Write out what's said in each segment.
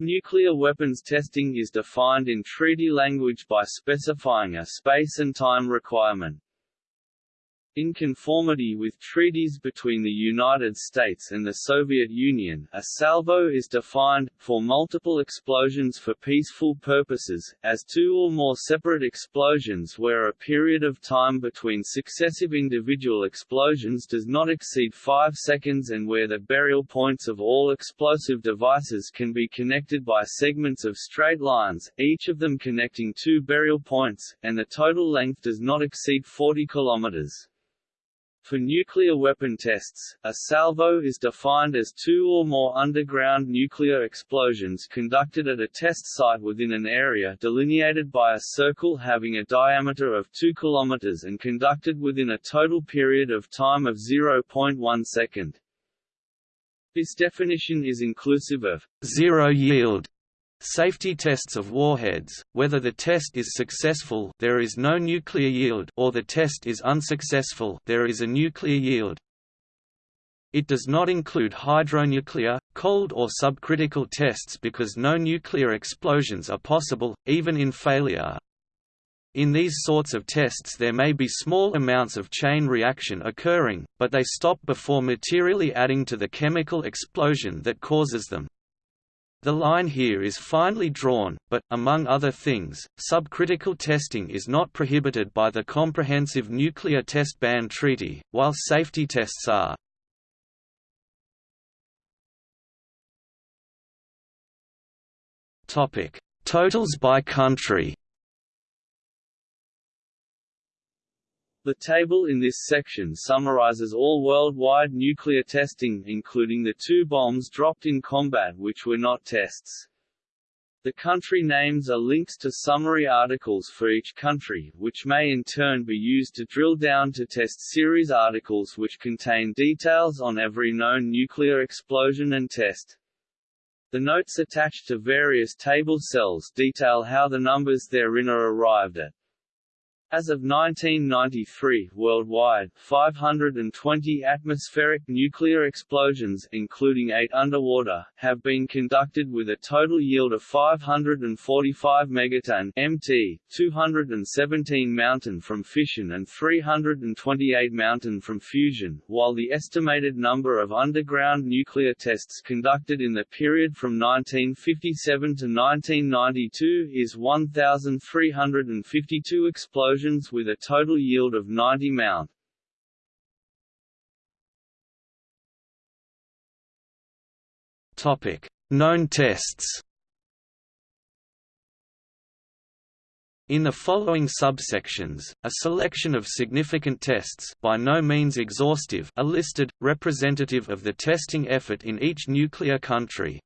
Nuclear weapons testing is defined in treaty language by specifying a space and time requirement. In conformity with treaties between the United States and the Soviet Union, a salvo is defined, for multiple explosions for peaceful purposes, as two or more separate explosions where a period of time between successive individual explosions does not exceed 5 seconds and where the burial points of all explosive devices can be connected by segments of straight lines, each of them connecting two burial points, and the total length does not exceed 40 kilometers. For nuclear weapon tests, a salvo is defined as two or more underground nuclear explosions conducted at a test site within an area delineated by a circle having a diameter of 2 km and conducted within a total period of time of 0.1 second. This definition is inclusive of zero yield Safety tests of warheads, whether the test is successful there is no nuclear yield or the test is unsuccessful there is a nuclear yield. It does not include hydronuclear, cold or subcritical tests because no nuclear explosions are possible, even in failure. In these sorts of tests there may be small amounts of chain reaction occurring, but they stop before materially adding to the chemical explosion that causes them. The line here is finely drawn, but, among other things, subcritical testing is not prohibited by the Comprehensive Nuclear Test Ban Treaty, while safety tests are. Totals by country The table in this section summarizes all worldwide nuclear testing including the two bombs dropped in combat which were not tests. The country names are links to summary articles for each country, which may in turn be used to drill down to test series articles which contain details on every known nuclear explosion and test. The notes attached to various table cells detail how the numbers therein are arrived at. As of 1993, worldwide, 520 atmospheric nuclear explosions including 8 underwater, have been conducted with a total yield of 545 megaton MT, 217 mountain from fission and 328 mountain from fusion, while the estimated number of underground nuclear tests conducted in the period from 1957 to 1992 is 1,352 explosions with a total yield of 90 mount. Topic: Known tests. In the following subsections, a selection of significant tests by no means exhaustive are listed, representative of the testing effort in each nuclear country.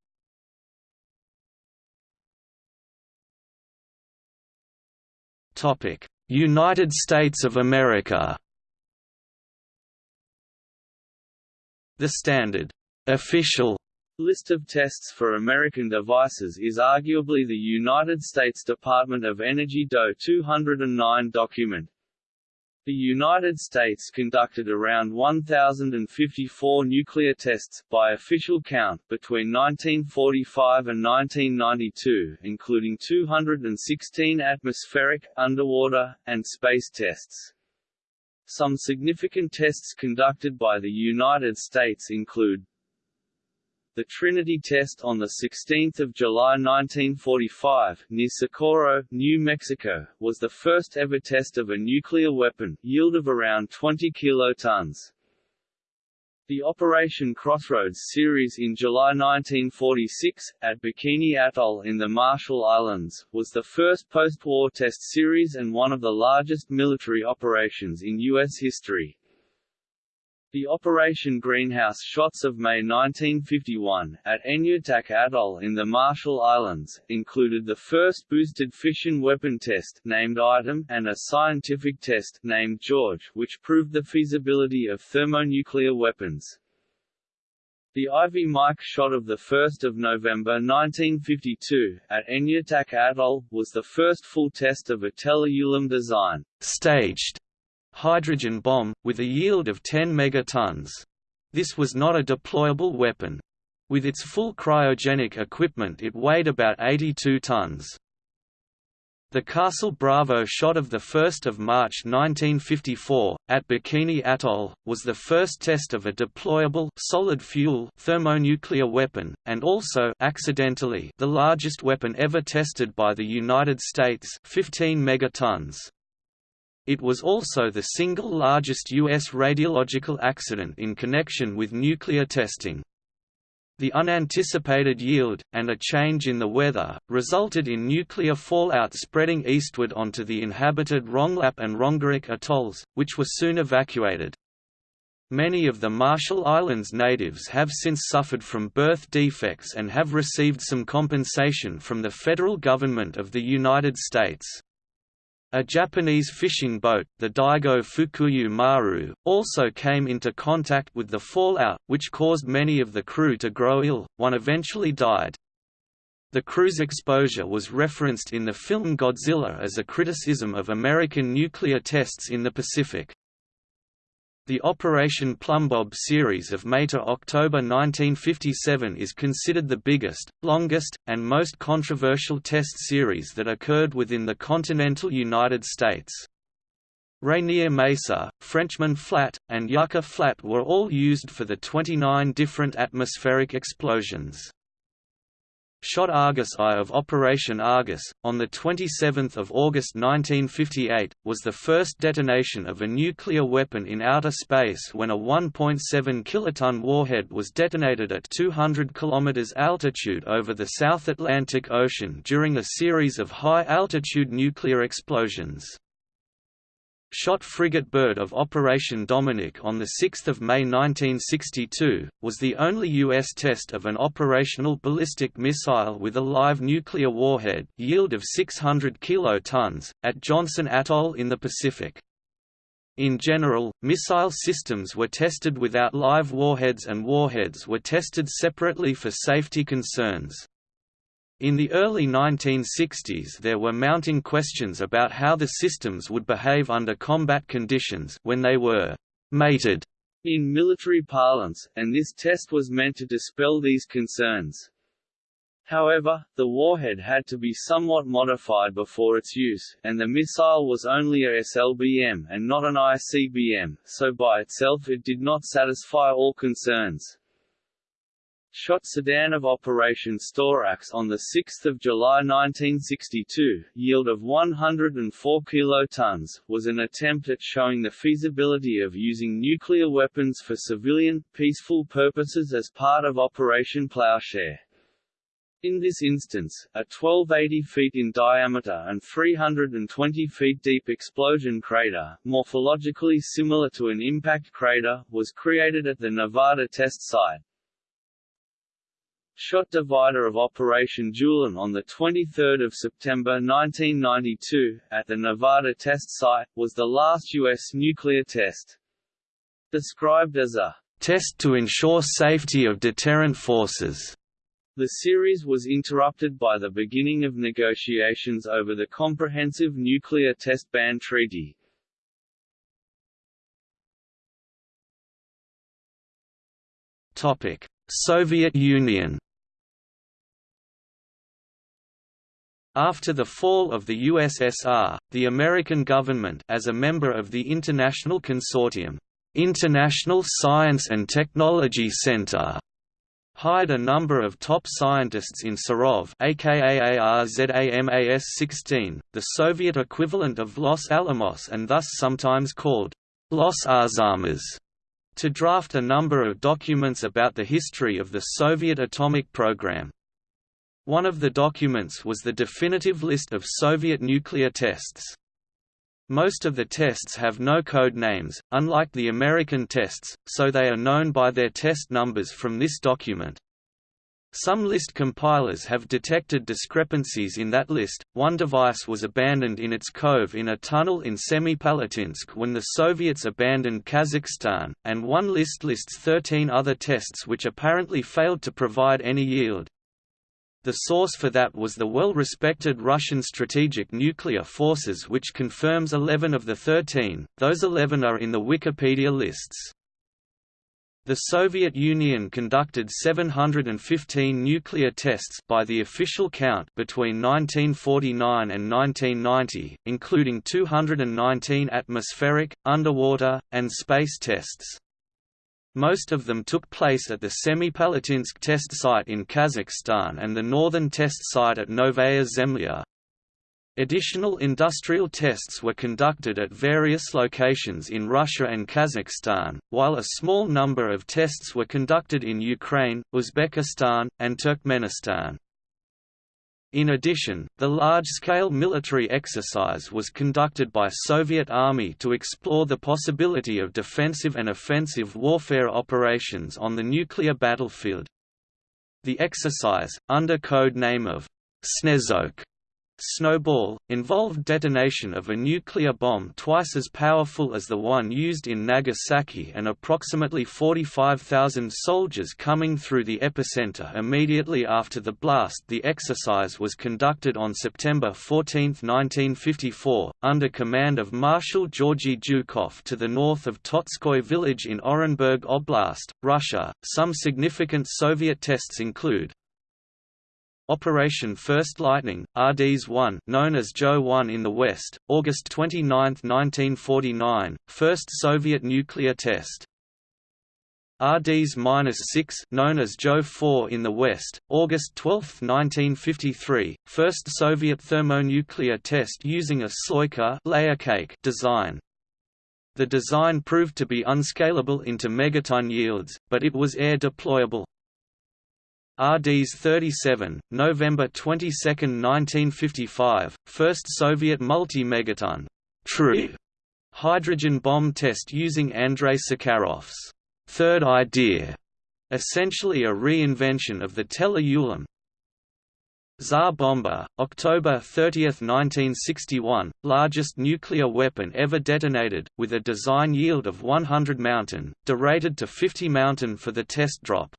United States of America The standard official list of tests for American devices is arguably the United States Department of Energy DO 209 document. The United States conducted around 1,054 nuclear tests, by official count, between 1945 and 1992, including 216 atmospheric, underwater, and space tests. Some significant tests conducted by the United States include the Trinity test on 16 July 1945, near Socorro, New Mexico, was the first ever test of a nuclear weapon, yield of around 20 kilotons. The Operation Crossroads series in July 1946, at Bikini Atoll in the Marshall Islands, was the first post-war test series and one of the largest military operations in U.S. history. The Operation Greenhouse shots of May 1951, at Enewetak Atoll in the Marshall Islands, included the first boosted fission weapon test named Item and a scientific test named George which proved the feasibility of thermonuclear weapons. The Ivy Mike shot of 1 November 1952, at Enewetak Atoll, was the first full test of a Teller-Ulam design staged hydrogen bomb, with a yield of 10 megatons. This was not a deployable weapon. With its full cryogenic equipment it weighed about 82 tons. The Castle Bravo shot of 1 March 1954, at Bikini Atoll, was the first test of a deployable solid-fuel thermonuclear weapon, and also accidentally the largest weapon ever tested by the United States 15 megatons. It was also the single largest U.S. radiological accident in connection with nuclear testing. The unanticipated yield, and a change in the weather, resulted in nuclear fallout spreading eastward onto the inhabited Rongelap and Rongerik atolls, which were soon evacuated. Many of the Marshall Islands natives have since suffered from birth defects and have received some compensation from the federal government of the United States. A Japanese fishing boat, the Daigo Fukuryu Maru, also came into contact with the fallout, which caused many of the crew to grow ill, one eventually died. The crew's exposure was referenced in the film Godzilla as a criticism of American nuclear tests in the Pacific. The Operation Plumbob series of May to October 1957 is considered the biggest, longest, and most controversial test series that occurred within the continental United States. Rainier Mesa, Frenchman Flat, and Yucca Flat were all used for the 29 different atmospheric explosions. Shot Argus I of Operation Argus, on 27 August 1958, was the first detonation of a nuclear weapon in outer space when a 1.7 kiloton warhead was detonated at 200 km altitude over the South Atlantic Ocean during a series of high-altitude nuclear explosions shot frigate Bird of Operation Dominic on 6 May 1962, was the only U.S. test of an operational ballistic missile with a live nuclear warhead yield of 600 kilotons, at Johnston Atoll in the Pacific. In general, missile systems were tested without live warheads and warheads were tested separately for safety concerns. In the early 1960s there were mounting questions about how the systems would behave under combat conditions when they were «mated» in military parlance, and this test was meant to dispel these concerns. However, the warhead had to be somewhat modified before its use, and the missile was only a SLBM and not an ICBM, so by itself it did not satisfy all concerns shot Sedan of Operation Storax on 6 July 1962, yield of 104 kilotons, was an attempt at showing the feasibility of using nuclear weapons for civilian, peaceful purposes as part of Operation Plowshare. In this instance, a 1280 feet in diameter and 320 feet deep explosion crater, morphologically similar to an impact crater, was created at the Nevada test site. Shot divider of Operation Julin on 23 September 1992, at the Nevada test site, was the last U.S. nuclear test. Described as a test to ensure safety of deterrent forces. The series was interrupted by the beginning of negotiations over the Comprehensive Nuclear Test Ban Treaty. Soviet Union After the fall of the USSR, the American government as a member of the International Consortium, International Science and Technology Center, hired a number of top scientists in Sarov aka ARZAMAS-16, the Soviet equivalent of Los Alamos and thus sometimes called Los Arzamas, to draft a number of documents about the history of the Soviet atomic program. One of the documents was the definitive list of Soviet nuclear tests. Most of the tests have no code names, unlike the American tests, so they are known by their test numbers from this document. Some list compilers have detected discrepancies in that list. One device was abandoned in its cove in a tunnel in Semipalatinsk when the Soviets abandoned Kazakhstan, and one list lists 13 other tests which apparently failed to provide any yield. The source for that was the well-respected Russian Strategic Nuclear Forces which confirms 11 of the 13, those 11 are in the Wikipedia lists. The Soviet Union conducted 715 nuclear tests by the official count between 1949 and 1990, including 219 atmospheric, underwater, and space tests. Most of them took place at the Semipalatinsk test site in Kazakhstan and the northern test site at Novaya Zemlya. Additional industrial tests were conducted at various locations in Russia and Kazakhstan, while a small number of tests were conducted in Ukraine, Uzbekistan, and Turkmenistan. In addition, the large-scale military exercise was conducted by Soviet Army to explore the possibility of defensive and offensive warfare operations on the nuclear battlefield. The exercise, under code name of Snezhok, Snowball, involved detonation of a nuclear bomb twice as powerful as the one used in Nagasaki and approximately 45,000 soldiers coming through the epicenter immediately after the blast The exercise was conducted on September 14, 1954, under command of Marshal Georgy Zhukov to the north of Totskoy village in Orenburg Oblast, Russia. Some significant Soviet tests include Operation First Lightning, RDS-1 known as Joe-1 in the West, August 29, 1949, first Soviet nuclear test. RDS-6 known as Joe-4 in the West, August 12, 1953, first Soviet thermonuclear test using a Sloika layer cake design. The design proved to be unscalable into megaton yields, but it was air deployable. RDS 37, November 22, 1955, first Soviet multi-megaton true hydrogen bomb test using Andrei Sakharov's third idea, essentially a reinvention of the Teller-Ulam. Tsar Bomba, October 30, 1961, largest nuclear weapon ever detonated, with a design yield of 100 mountain, derated to 50 mountain for the test drop.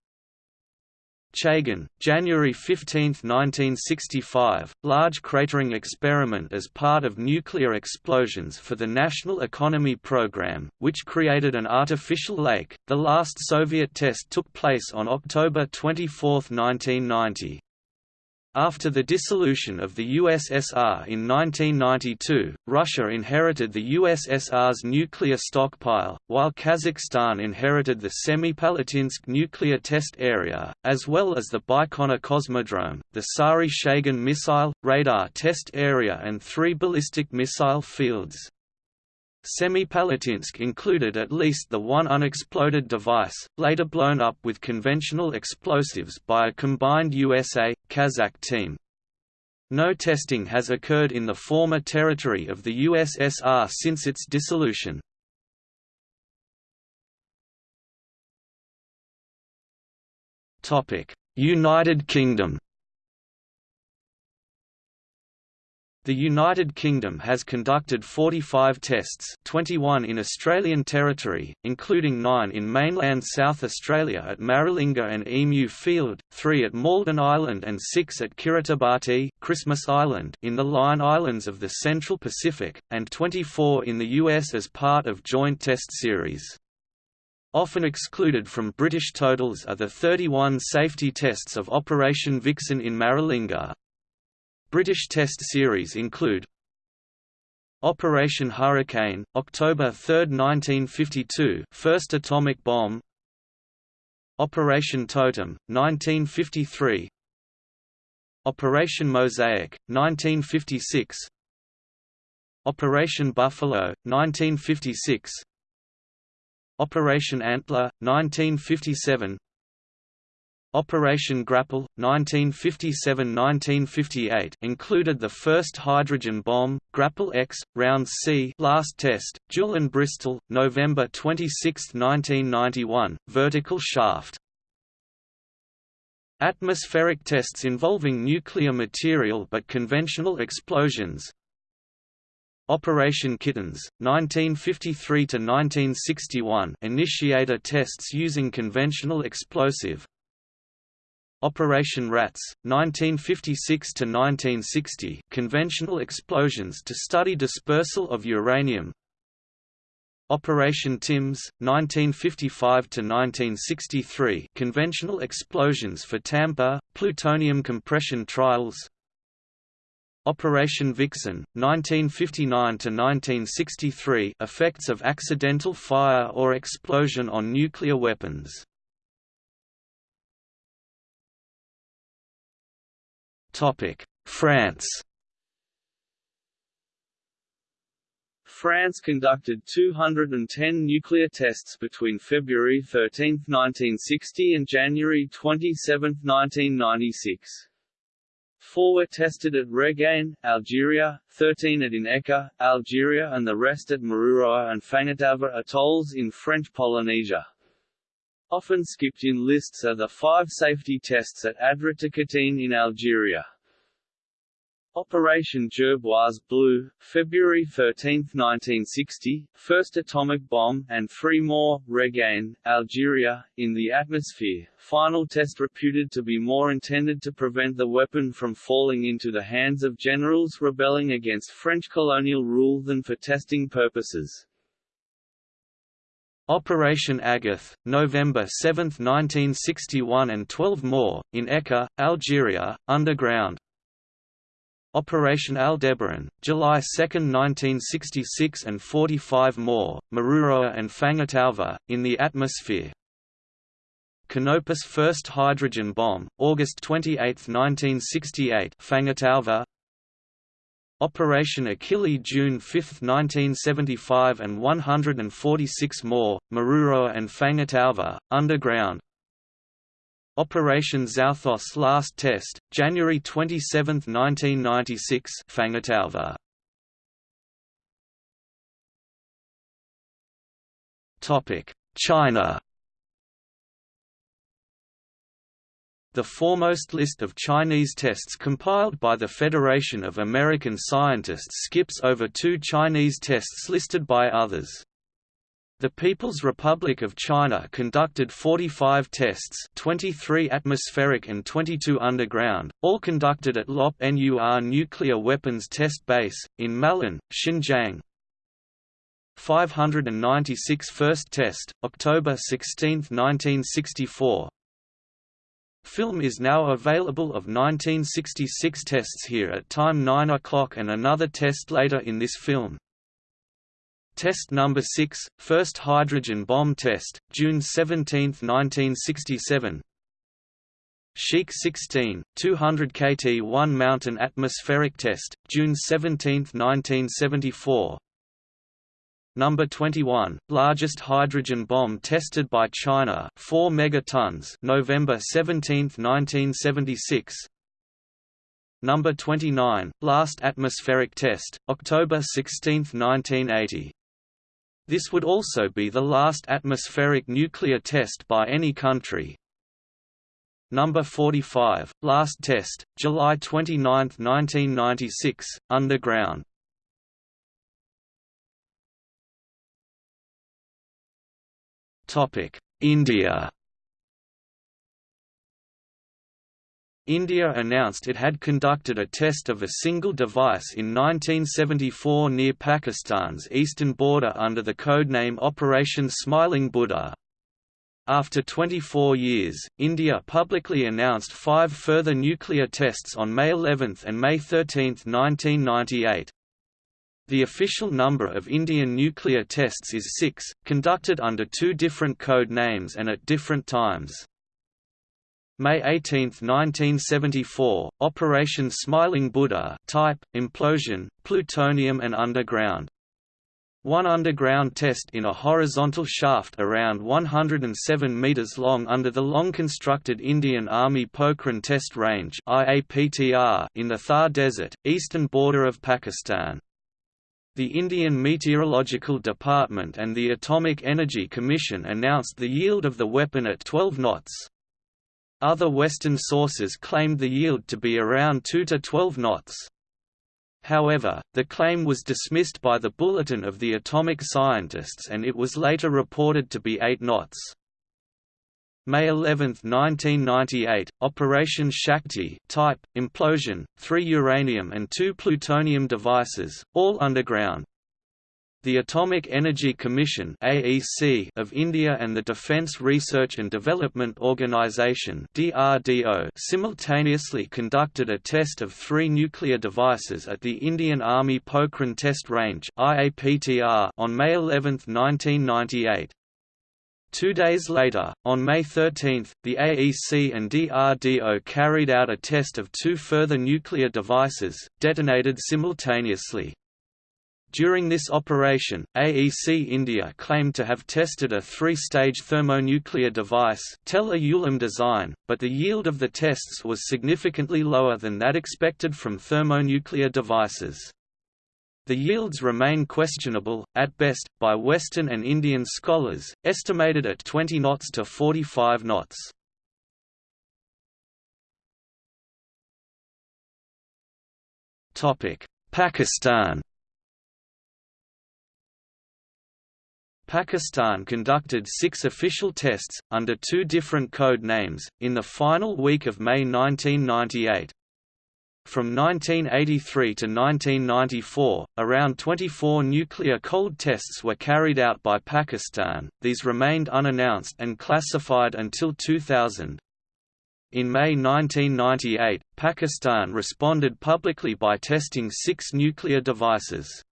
Chagan, January 15, 1965, large cratering experiment as part of nuclear explosions for the National Economy Program, which created an artificial lake. The last Soviet test took place on October 24, 1990. After the dissolution of the USSR in 1992, Russia inherited the USSR's nuclear stockpile, while Kazakhstan inherited the Semipalatinsk nuclear test area, as well as the Baikonur Cosmodrome, the Sary Shagan missile, radar test area and three ballistic missile fields. Semipalatinsk included at least the one unexploded device, later blown up with conventional explosives by a combined USA-Kazakh team. No testing has occurred in the former territory of the USSR since its dissolution. United Kingdom The United Kingdom has conducted 45 tests 21 in Australian territory, including 9 in mainland South Australia at Maralinga and Emu Field, 3 at Malden Island and 6 at Kiribati Christmas Island in the Line Islands of the Central Pacific, and 24 in the US as part of joint test series. Often excluded from British totals are the 31 safety tests of Operation Vixen in Maralinga, British Test series include Operation Hurricane, October 3, 1952 first atomic bomb Operation Totem, 1953 Operation Mosaic, 1956 Operation Buffalo, 1956 Operation Antler, 1957 Operation Grapple, 1957–1958 included the first hydrogen bomb, Grapple X, Round C last test, Julin Bristol, November 26, 1991, vertical shaft. Atmospheric tests involving nuclear material but conventional explosions Operation Kittens, 1953–1961 initiator tests using conventional explosive Operation Rats, 1956–1960 conventional explosions to study dispersal of uranium. Operation Tims, 1955–1963 conventional explosions for tamper, plutonium compression trials. Operation Vixen, 1959–1963 effects of accidental fire or explosion on nuclear weapons France France conducted 210 nuclear tests between February 13, 1960 and January 27, 1996. Four were tested at Reggane, Algeria, 13 at In Ekker, Algeria and the rest at Mururoa and Fangataufa atolls in French Polynesia. Often skipped in lists are the five safety tests at Adra-Takatine in Algeria. Operation Gerboise Blue, February 13, 1960, first atomic bomb, and three more, Reggane, Algeria, in the atmosphere, final test reputed to be more intended to prevent the weapon from falling into the hands of generals rebelling against French colonial rule than for testing purposes. Operation Agathe, November 7, 1961 and 12 more, in Eka, Algeria, underground, Operation Aldebaran, July 2, 1966 and 45 more, Mururoa and Fangataufa, in the atmosphere. Canopus first hydrogen bomb, August 28, 1968 Fangataufa. Operation Achille June 5, 1975 and 146 more, Mururoa and Fangataufa, underground Operation Xouthos Last Test, January 27, 1996 Fangataufa. China The foremost list of Chinese tests compiled by the Federation of American Scientists skips over two Chinese tests listed by others. The People's Republic of China conducted 45 tests 23 atmospheric and 22 underground, all conducted at Lop Nur Nuclear Weapons Test Base, in Malan, Xinjiang. 596 First test, October 16, 1964 Film is now available of 1966 tests here at time 9 o'clock and another test later in this film. Test number 6, first hydrogen bomb test, June 17, 1967. Sheikh 16, 200 kt 1 mountain atmospheric test, June 17, 1974. Number 21, largest hydrogen bomb tested by China, 4 megatons, November 17, 1976. Number 29, last atmospheric test, October 16, 1980. This would also be the last atmospheric nuclear test by any country. Number 45, last test, July 29, 1996, underground. India. India announced it had conducted a test of a single device in 1974 near Pakistan's eastern border under the codename Operation Smiling Buddha. After 24 years, India publicly announced five further nuclear tests on May 11 and May 13, 1998. The official number of Indian nuclear tests is six, conducted under two different code names and at different times. May 18, 1974, Operation Smiling Buddha type, implosion, plutonium and underground. One underground test in a horizontal shaft around 107 meters long under the long-constructed Indian Army Pokhran Test Range in the Thar Desert, eastern border of Pakistan. The Indian Meteorological Department and the Atomic Energy Commission announced the yield of the weapon at 12 knots. Other Western sources claimed the yield to be around 2 to 12 knots. However, the claim was dismissed by the Bulletin of the Atomic Scientists and it was later reported to be 8 knots. May 11, 1998, Operation Shakti type, implosion, three uranium and two plutonium devices, all underground. The Atomic Energy Commission (AEC) of India and the Defence Research and Development Organisation (DRDO) simultaneously conducted a test of three nuclear devices at the Indian Army Pokhran Test Range (IAPTR) on May 11, 1998. Two days later, on May 13, the AEC and DRDO carried out a test of two further nuclear devices, detonated simultaneously. During this operation, AEC India claimed to have tested a three-stage thermonuclear device Teller-Ulam design, but the yield of the tests was significantly lower than that expected from thermonuclear devices. The yields remain questionable, at best, by Western and Indian scholars, estimated at 20 knots to 45 knots. Pakistan Pakistan conducted six official tests, under two different code names, in the final week of May 1998. From 1983 to 1994, around 24 nuclear cold tests were carried out by Pakistan, these remained unannounced and classified until 2000. In May 1998, Pakistan responded publicly by testing six nuclear devices.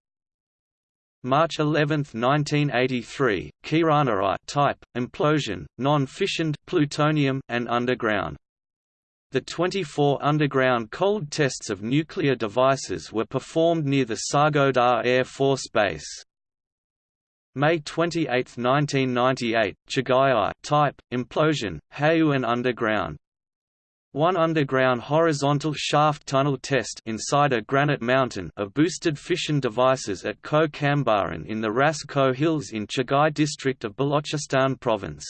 March 11, 1983, Kirana type, implosion, non-fissioned plutonium and underground. The 24 underground cold tests of nuclear devices were performed near the Sargodha Air Force Base. May 28, 1998, Chagai type, implosion, Hayuan underground, one underground horizontal shaft tunnel test inside a granite mountain of boosted fission devices at Ko Kambaran in the Ras Ko Hills in Chagai district of Balochistan province.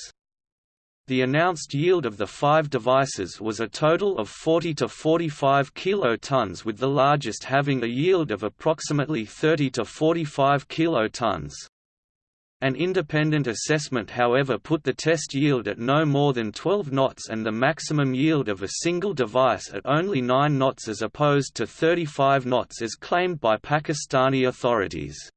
The announced yield of the five devices was a total of 40 to 45 kilotons with the largest having a yield of approximately 30 to 45 kilotons. An independent assessment however put the test yield at no more than 12 knots and the maximum yield of a single device at only 9 knots as opposed to 35 knots as claimed by Pakistani authorities.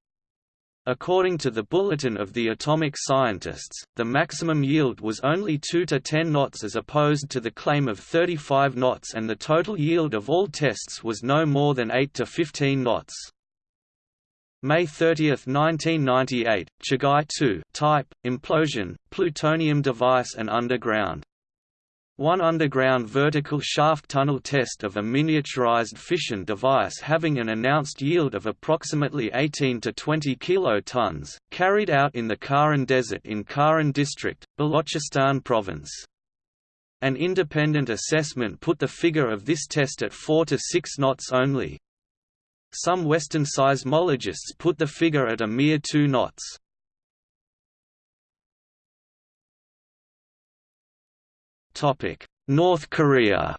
According to the Bulletin of the Atomic Scientists, the maximum yield was only 2 to 10 knots as opposed to the claim of 35 knots and the total yield of all tests was no more than 8 to 15 knots. May 30, 1998, Chagai 2 type, implosion, plutonium device and underground. One underground vertical shaft tunnel test of a miniaturized fission device having an announced yield of approximately 18 to 20 kilotons, carried out in the Kharan Desert in Kharan district, Balochistan province. An independent assessment put the figure of this test at 4 to 6 knots only, some Western seismologists put the figure at a mere two knots. North Korea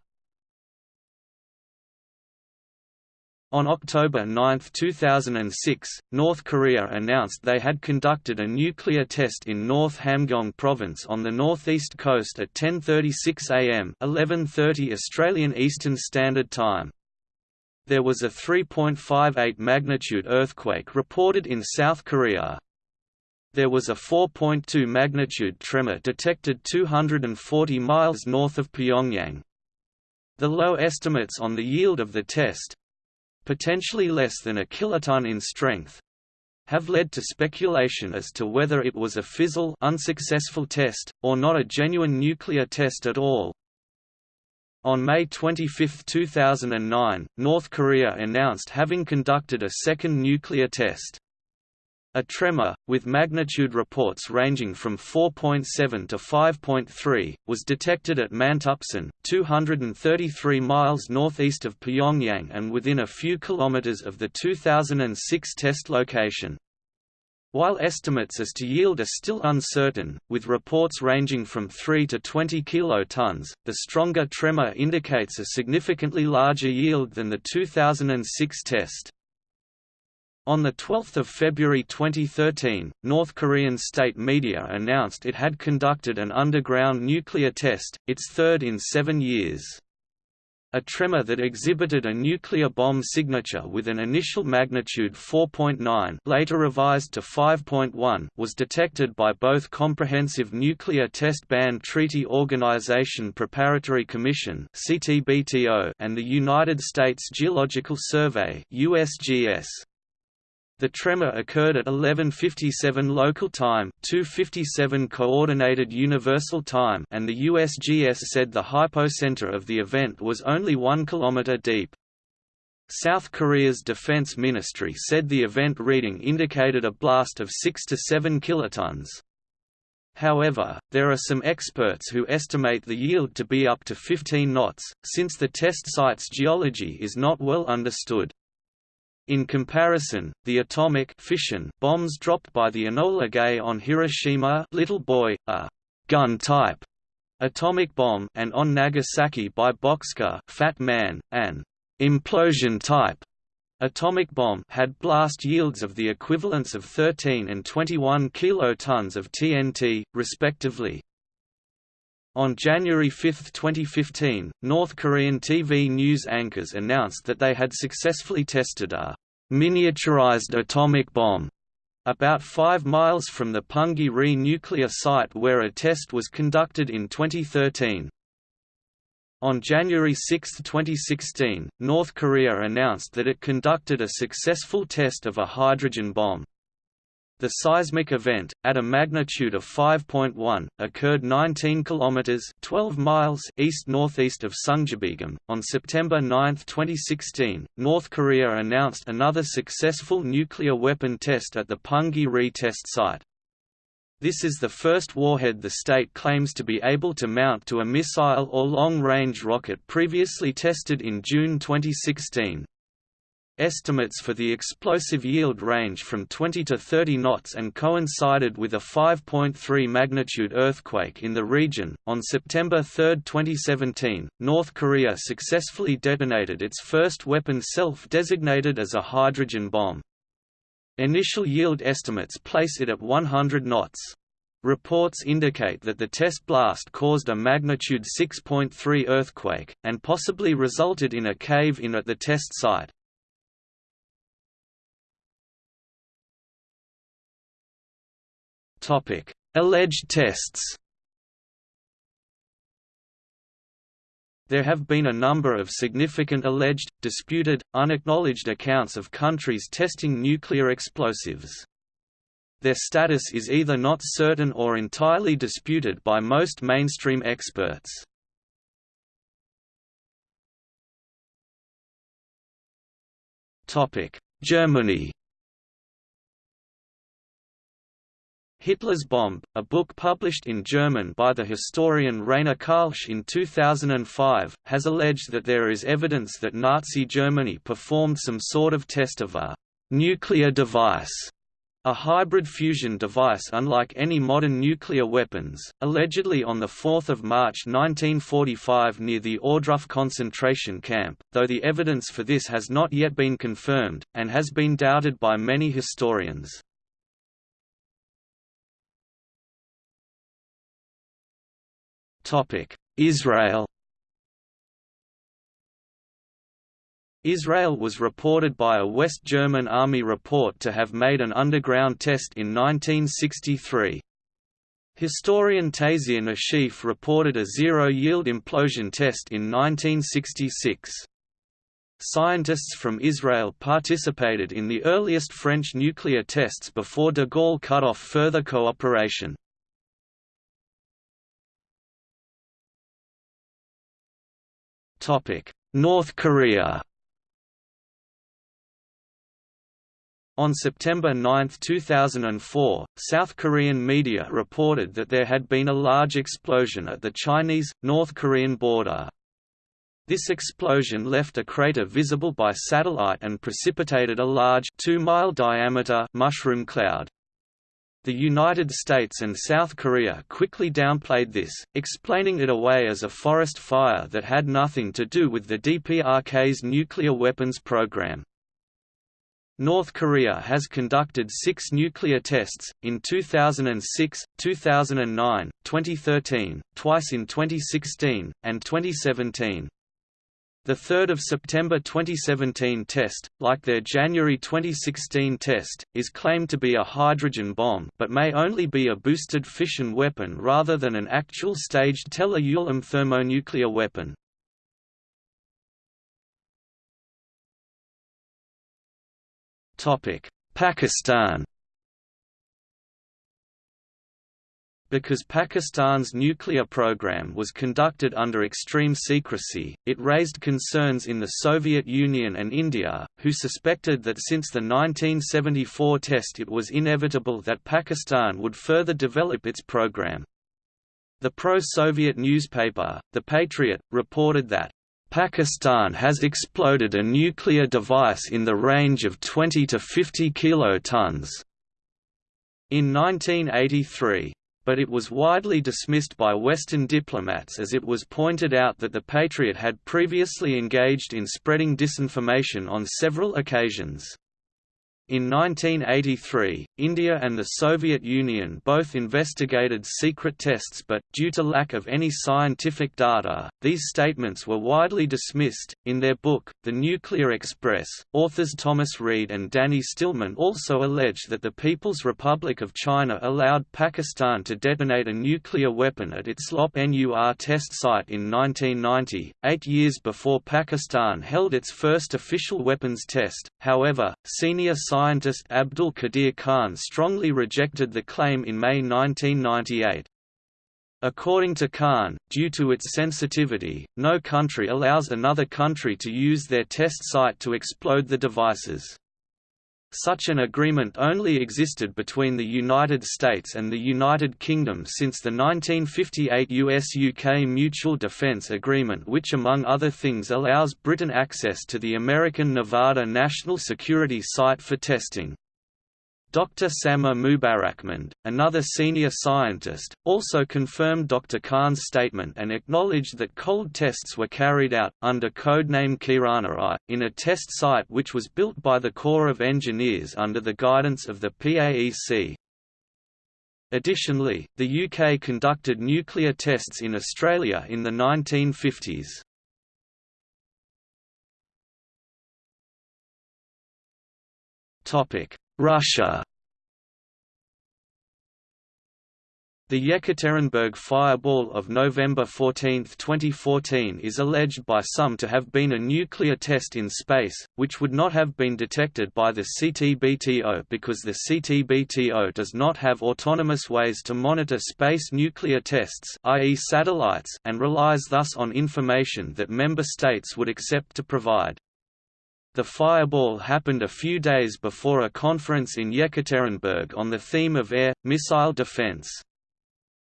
On October 9, 2006, North Korea announced they had conducted a nuclear test in North Hamgyong province on the northeast coast at 10.36 am 11.30 Australian Eastern Standard Time. There was a 3.58 magnitude earthquake reported in South Korea. There was a 4.2 magnitude tremor detected 240 miles north of Pyongyang. The low estimates on the yield of the test potentially less than a kiloton in strength have led to speculation as to whether it was a fizzle unsuccessful test, or not a genuine nuclear test at all. On May 25, 2009, North Korea announced having conducted a second nuclear test. A tremor, with magnitude reports ranging from 4.7 to 5.3, was detected at Mantapsan, 233 miles northeast of Pyongyang and within a few kilometers of the 2006 test location. While estimates as to yield are still uncertain, with reports ranging from 3 to 20 kilotons, the stronger tremor indicates a significantly larger yield than the 2006 test. On 12 February 2013, North Korean state media announced it had conducted an underground nuclear test, its third in seven years. a tremor that exhibited a nuclear bomb signature with an initial magnitude 4.9 later revised to 5.1 was detected by both Comprehensive Nuclear Test Ban Treaty Organization Preparatory Commission and the United States Geological Survey USGS. The tremor occurred at 11:57 local time, 2:57 coordinated universal time, and the USGS said the hypocenter of the event was only 1 kilometer deep. South Korea's defense ministry said the event reading indicated a blast of 6 to 7 kilotons. However, there are some experts who estimate the yield to be up to 15 knots, since the test site's geology is not well understood. In comparison, the atomic fission bombs dropped by the Enola Gay on Hiroshima Little Boy, a gun-type atomic bomb and on Nagasaki by Bockscar Fat Man, an implosion-type atomic bomb had blast yields of the equivalents of 13 and 21 kilotons of TNT, respectively. On January 5, 2015, North Korean TV news anchors announced that they had successfully tested a miniaturized atomic bomb about 5 miles from the Punggye-ri nuclear site where a test was conducted in 2013. On January 6, 2016, North Korea announced that it conducted a successful test of a hydrogen bomb. The seismic event, at a magnitude of 5.1, occurred 19 kilometers (12 miles) east-northeast of Sungjabeom. On September 9, 2016, North Korea announced another successful nuclear weapon test at the Punggye-ri test site. This is the first warhead the state claims to be able to mount to a missile or long-range rocket previously tested in June 2016. Estimates for the explosive yield range from 20 to 30 knots and coincided with a 5.3 magnitude earthquake in the region. On September 3, 2017, North Korea successfully detonated its first weapon self designated as a hydrogen bomb. Initial yield estimates place it at 100 knots. Reports indicate that the test blast caused a magnitude 6.3 earthquake, and possibly resulted in a cave-in at the test site. Topic: Alleged tests. There have been a number of significant alleged, disputed, unacknowledged accounts of countries testing nuclear explosives. Their status is either not certain or entirely disputed by most mainstream experts. Germany Hitler's Bomb, a book published in German by the historian Rainer Karlsch in 2005, has alleged that there is evidence that Nazi Germany performed some sort of test of a «nuclear device» a hybrid fusion device unlike any modern nuclear weapons, allegedly on 4 March 1945 near the Ohrdruf concentration camp, though the evidence for this has not yet been confirmed, and has been doubted by many historians. Israel Israel was reported by a West German Army report to have made an underground test in 1963. Historian Taysir Nashif reported a zero-yield implosion test in 1966. Scientists from Israel participated in the earliest French nuclear tests before de Gaulle cut off further cooperation. North Korea On September 9, 2004, South Korean media reported that there had been a large explosion at the Chinese-North Korean border. This explosion left a crater visible by satellite and precipitated a large 2-mile diameter mushroom cloud. The United States and South Korea quickly downplayed this, explaining it away as a forest fire that had nothing to do with the DPRK's nuclear weapons program. North Korea has conducted six nuclear tests, in 2006, 2009, 2013, twice in 2016, and 2017. The 3 September 2017 test, like their January 2016 test, is claimed to be a hydrogen bomb but may only be a boosted fission weapon rather than an actual staged Teller-Ulam thermonuclear weapon. Pakistan Because Pakistan's nuclear program was conducted under extreme secrecy, it raised concerns in the Soviet Union and India, who suspected that since the 1974 test it was inevitable that Pakistan would further develop its program. The pro-Soviet newspaper, The Patriot, reported that, "...Pakistan has exploded a nuclear device in the range of 20 to 50 kilotons." In 1983, but it was widely dismissed by Western diplomats as it was pointed out that the Patriot had previously engaged in spreading disinformation on several occasions. In 1983, India and the Soviet Union both investigated secret tests but, due to lack of any scientific data, these statements were widely dismissed. In their book, The Nuclear Express, authors Thomas Reed and Danny Stillman also allege that the People's Republic of China allowed Pakistan to detonate a nuclear weapon at its Lop Nur test site in 1990, eight years before Pakistan held its first official weapons test. However, senior scientist Abdul Qadir Khan strongly rejected the claim in May 1998. According to Khan, due to its sensitivity, no country allows another country to use their test site to explode the devices. Such an agreement only existed between the United States and the United Kingdom since the 1958 US-UK Mutual Defence Agreement which among other things allows Britain access to the American Nevada National Security Site for testing. Dr. Samar Mubarakmand, another senior scientist, also confirmed Dr. Khan's statement and acknowledged that cold tests were carried out, under codename Kirana I, in a test site which was built by the Corps of Engineers under the guidance of the PAEC. Additionally, the UK conducted nuclear tests in Australia in the 1950s. Topic: Russia The Yekaterinburg fireball of November 14, 2014 is alleged by some to have been a nuclear test in space, which would not have been detected by the CTBTO because the CTBTO does not have autonomous ways to monitor space nuclear tests i.e. satellites and relies thus on information that member states would accept to provide. The fireball happened a few days before a conference in Yekaterinburg on the theme of air, missile defense.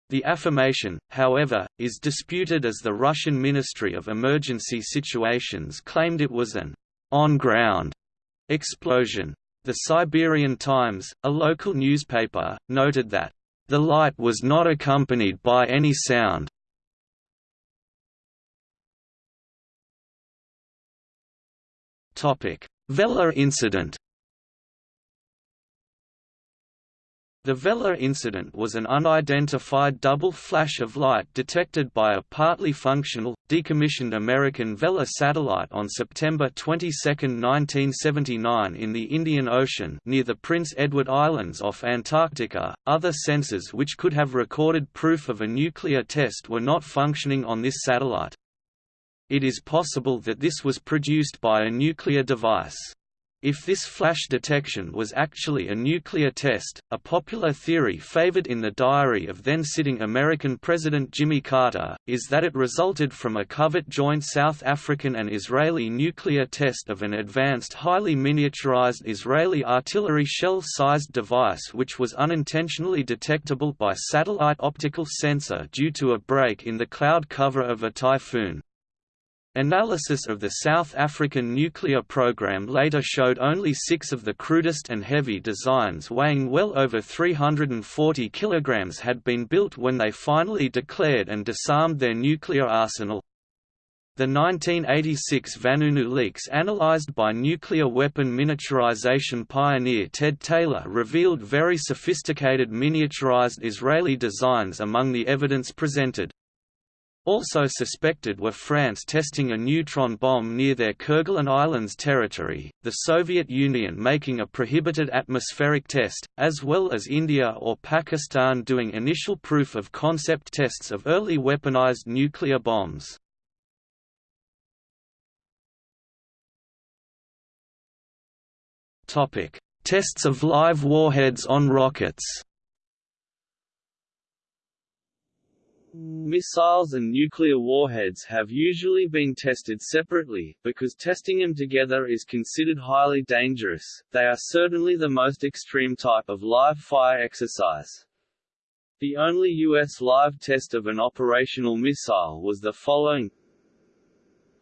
The affirmation, however, is disputed as the Russian Ministry of Emergency Situations claimed it was an on-ground explosion. The Siberian Times, a local newspaper, noted that, "...the light was not accompanied by any sound, Vela incident The Vela incident was an unidentified double flash of light detected by a partly functional, decommissioned American Vela satellite on September 22, 1979 in the Indian Ocean near the Prince Edward Islands off Antarctica. Other sensors which could have recorded proof of a nuclear test were not functioning on this satellite. It is possible that this was produced by a nuclear device. If this flash detection was actually a nuclear test, a popular theory favored in the diary of then-sitting American President Jimmy Carter, is that it resulted from a covert joint South African and Israeli nuclear test of an advanced highly miniaturized Israeli artillery shell-sized device which was unintentionally detectable by satellite optical sensor due to a break in the cloud cover of a typhoon. Analysis of the South African nuclear program later showed only six of the crudest and heavy designs weighing well over 340 kg had been built when they finally declared and disarmed their nuclear arsenal. The 1986 Vanunu leaks analyzed by nuclear weapon miniaturization pioneer Ted Taylor revealed very sophisticated miniaturized Israeli designs among the evidence presented. Also suspected were France testing a neutron bomb near their Kerguelen Islands territory, the Soviet Union making a prohibited atmospheric test, as well as India or Pakistan doing initial proof-of-concept tests of early weaponized nuclear bombs. Tests of live warheads on rockets Missiles and nuclear warheads have usually been tested separately, because testing them together is considered highly dangerous. They are certainly the most extreme type of live-fire exercise. The only U.S. live test of an operational missile was the following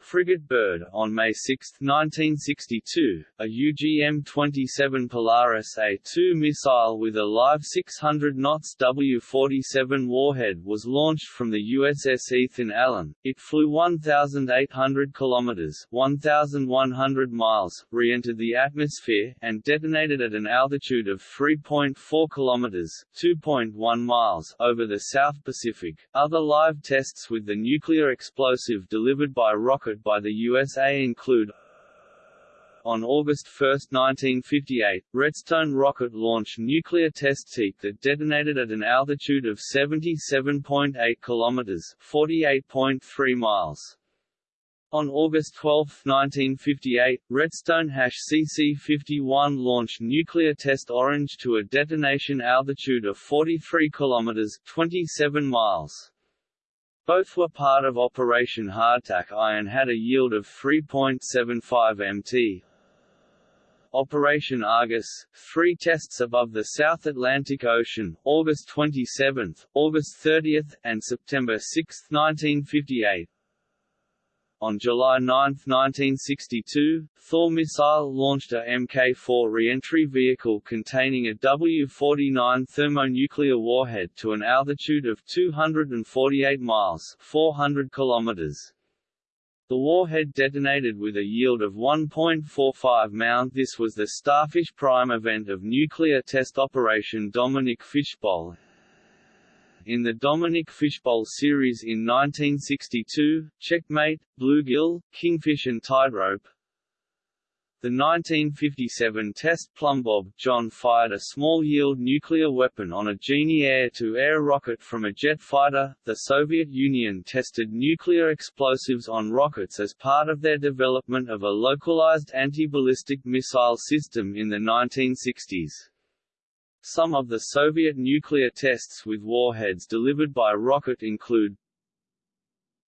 frigate Bird, on May 6, 1962, a UGM-27 Polaris A-2 missile with a live 600 knots W-47 warhead was launched from the USS Ethan Allen. It flew 1,800 kilometers (1,100 miles), re-entered the atmosphere, and detonated at an altitude of 3.4 kilometers (2.1 miles) over the South Pacific. Other live tests with the nuclear explosive delivered by rocket by the USA include on August 1, 1958, Redstone rocket launched nuclear test seat that detonated at an altitude of 77.8 km 48.3 miles. On August 12, 1958, Redstone CC-51 launched nuclear test Orange to a detonation altitude of 43 km 27 miles. Both were part of Operation Hardtack I and had a yield of 3.75 mt. Operation Argus, three tests above the South Atlantic Ocean, August 27, August 30, and September 6, 1958. On July 9, 1962, Thor missile launched a Mk-4 reentry vehicle containing a W-49 thermonuclear warhead to an altitude of 248 miles 400 kilometers. The warhead detonated with a yield of 1.45 Mount. This was the Starfish Prime event of nuclear test Operation Dominic Fishbowl, in the Dominic Fishbowl series in 1962, Checkmate, Bluegill, Kingfish and Tightrope. The 1957 test Plumbob John fired a small-yield nuclear weapon on a Genie air-to-air -air rocket from a jet fighter. The Soviet Union tested nuclear explosives on rockets as part of their development of a localized anti-ballistic missile system in the 1960s. Some of the Soviet nuclear tests with warheads delivered by rocket include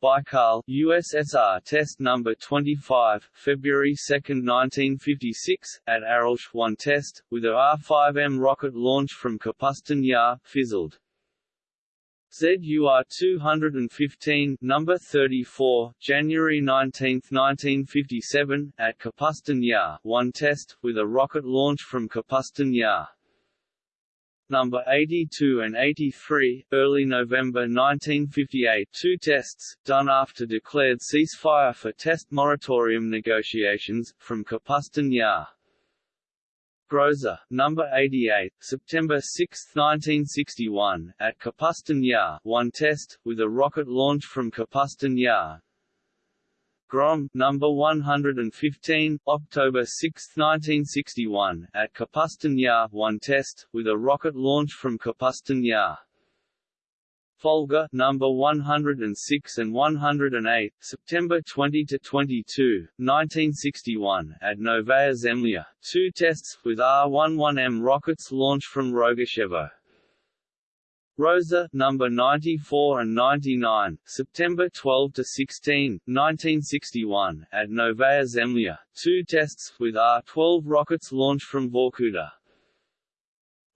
Baikal USSR test number 25 February 2, 1956 at Aralsk 1 test with a R5M rocket launch from Kapustin Yar fizzled. ZUR-215 number 34 January 19, 1957 at Kapustin Yar 1 test with a rocket launch from Kapustin Yar number 82 and 83, early November 1958 two tests, done after declared ceasefire for test moratorium negotiations, from Kapustin Yar. Groza, number 88, September 6, 1961, at Kapustin Yar one test, with a rocket launch from Kapustin Yar, Grom, number 115, October 6, 1961, at Kapustin Yar, one test with a rocket launch from Kapustin Yar. Volga, number 106 and 108, September 20 to 22, 1961, at Novaya Zemlya, two tests with R-11M rockets launched from Rogachevo. Roza, number 94 and 99, September 12 to 16, 1961, at Novaya Zemlya, two tests with R-12 rockets launched from Vorkuta.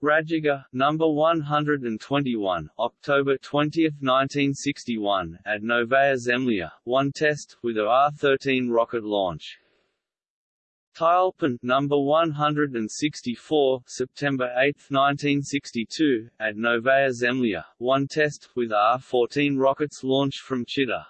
Raduga, number 121, October 20, 1961, at Novaya Zemlya, one test with a R-13 rocket launch. Tyulpan number 164, September 8, 1962, at Novaya Zemlya, one test with R-14 rockets launched from Chita.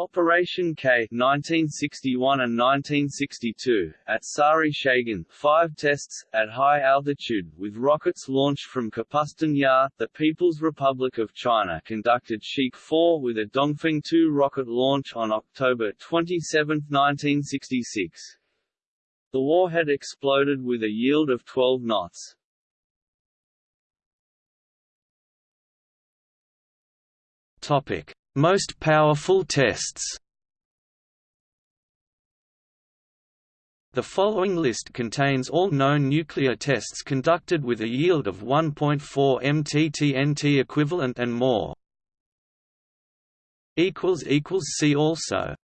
Operation K 1961 and 1962, at Sary Shagan 5 tests, at high altitude, with rockets launched from Kapustin Yar, the People's Republic of China conducted Shik 4 with a Dongfeng 2 rocket launch on October 27, 1966. The warhead exploded with a yield of 12 knots. Topic most powerful tests The following list contains all known nuclear tests conducted with a yield of 1.4 mttNT equivalent and more. See also